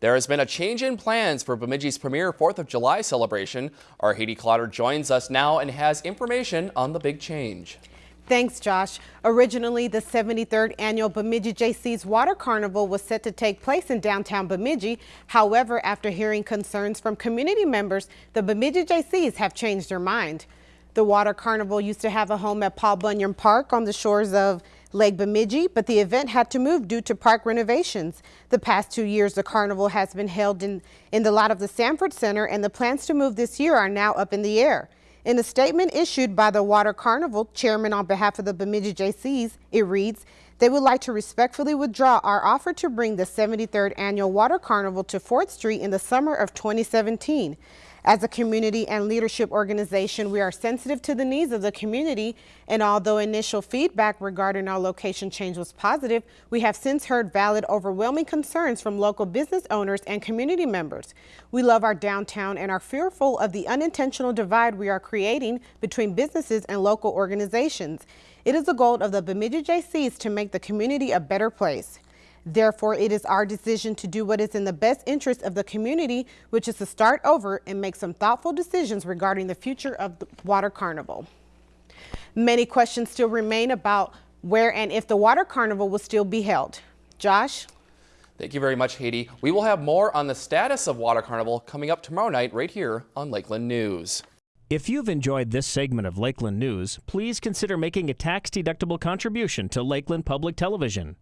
There has been a change in plans for Bemidji's premier 4th of July celebration. Our Haiti Clotter joins us now and has information on the big change. Thanks, Josh. Originally, the 73rd annual Bemidji Jaycees Water Carnival was set to take place in downtown Bemidji. However, after hearing concerns from community members, the Bemidji Jaycees have changed their mind. The Water Carnival used to have a home at Paul Bunyan Park on the shores of Lake Bemidji, but the event had to move due to park renovations. The past two years, the carnival has been held in, in the lot of the Sanford Center, and the plans to move this year are now up in the air. In a statement issued by the Water Carnival chairman on behalf of the Bemidji Jaycees, it reads, they would like to respectfully withdraw our offer to bring the 73rd Annual Water Carnival to 4th Street in the summer of 2017. As a community and leadership organization, we are sensitive to the needs of the community, and although initial feedback regarding our location change was positive, we have since heard valid, overwhelming concerns from local business owners and community members. We love our downtown and are fearful of the unintentional divide we are creating between businesses and local organizations. It is the goal of the Bemidji Jaycees to make the community a better place. Therefore, it is our decision to do what is in the best interest of the community, which is to start over and make some thoughtful decisions regarding the future of the Water Carnival. Many questions still remain about where and if the Water Carnival will still be held. Josh? Thank you very much, Haiti. We will have more on the status of Water Carnival coming up tomorrow night right here on Lakeland News. If you've enjoyed this segment of Lakeland News, please consider making a tax-deductible contribution to Lakeland Public Television.